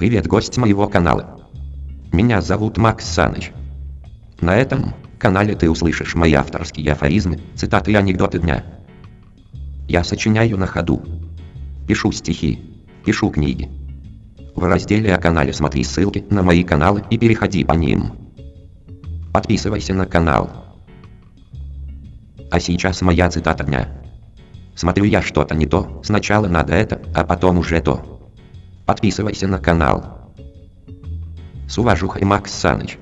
Привет, гость моего канала. Меня зовут Макс Саныч. На этом канале ты услышишь мои авторские афоризмы, цитаты и анекдоты дня. Я сочиняю на ходу. Пишу стихи. Пишу книги. В разделе о канале смотри ссылки на мои каналы и переходи по ним. Подписывайся на канал. А сейчас моя цитата дня. Смотрю я что-то не то, сначала надо это, а потом уже то. Подписывайся на канал. С уважухой Макс Саныч.